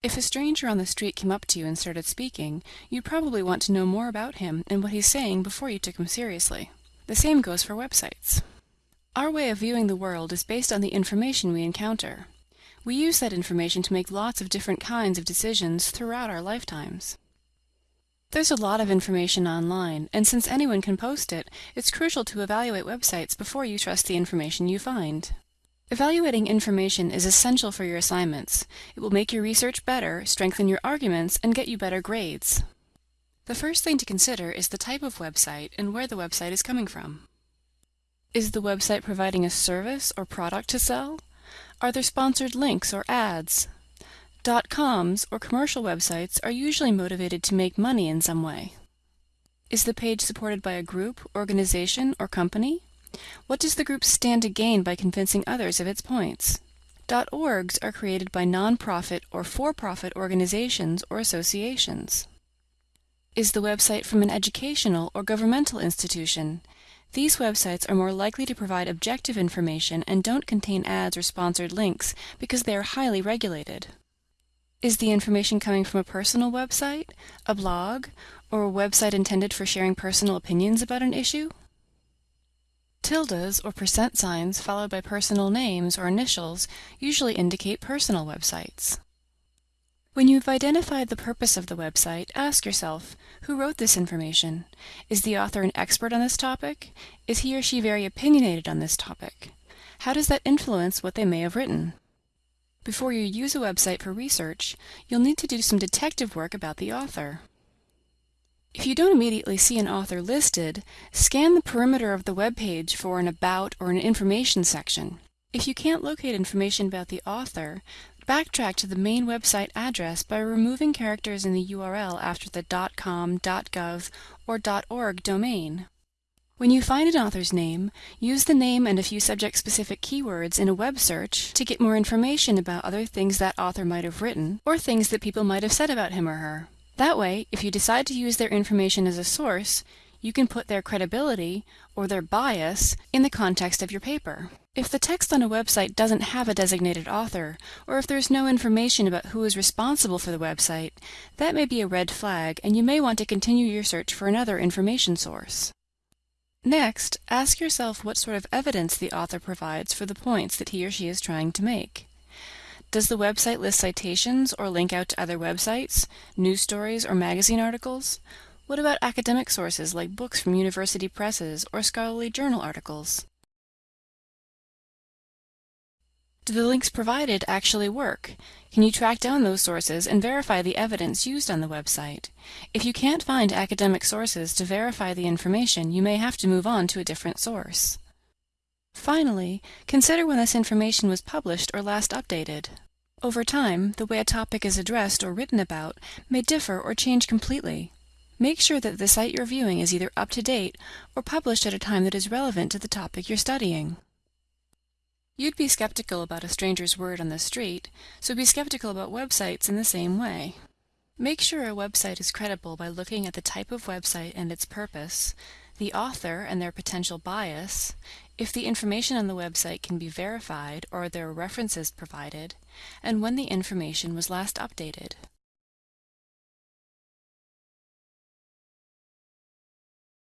If a stranger on the street came up to you and started speaking, you'd probably want to know more about him and what he's saying before you took him seriously. The same goes for websites. Our way of viewing the world is based on the information we encounter. We use that information to make lots of different kinds of decisions throughout our lifetimes. There's a lot of information online, and since anyone can post it, it's crucial to evaluate websites before you trust the information you find. Evaluating information is essential for your assignments. It will make your research better, strengthen your arguments, and get you better grades. The first thing to consider is the type of website and where the website is coming from. Is the website providing a service or product to sell? Are there sponsored links or ads? Dot-coms or commercial websites are usually motivated to make money in some way. Is the page supported by a group, organization, or company? What does the group stand to gain by convincing others of its points? .orgs are created by nonprofit or for-profit organizations or associations. Is the website from an educational or governmental institution? These websites are more likely to provide objective information and don't contain ads or sponsored links because they are highly regulated. Is the information coming from a personal website, a blog, or a website intended for sharing personal opinions about an issue? Tildes or percent signs followed by personal names or initials usually indicate personal websites. When you've identified the purpose of the website, ask yourself, who wrote this information? Is the author an expert on this topic? Is he or she very opinionated on this topic? How does that influence what they may have written? Before you use a website for research, you'll need to do some detective work about the author. If you don't immediately see an author listed, scan the perimeter of the web page for an About or an Information section. If you can't locate information about the author, backtrack to the main website address by removing characters in the URL after the .com, .gov, or .org domain. When you find an author's name, use the name and a few subject-specific keywords in a web search to get more information about other things that author might have written, or things that people might have said about him or her. That way, if you decide to use their information as a source, you can put their credibility, or their bias, in the context of your paper. If the text on a website doesn't have a designated author, or if there's no information about who is responsible for the website, that may be a red flag and you may want to continue your search for another information source. Next, ask yourself what sort of evidence the author provides for the points that he or she is trying to make. Does the website list citations or link out to other websites, news stories, or magazine articles? What about academic sources like books from university presses or scholarly journal articles? Do the links provided actually work? Can you track down those sources and verify the evidence used on the website? If you can't find academic sources to verify the information, you may have to move on to a different source. Finally, consider when this information was published or last updated. Over time, the way a topic is addressed or written about may differ or change completely. Make sure that the site you're viewing is either up to date or published at a time that is relevant to the topic you're studying. You'd be skeptical about a stranger's word on the street, so be skeptical about websites in the same way. Make sure a website is credible by looking at the type of website and its purpose, the author and their potential bias, if the information on the website can be verified or there are references provided, and when the information was last updated.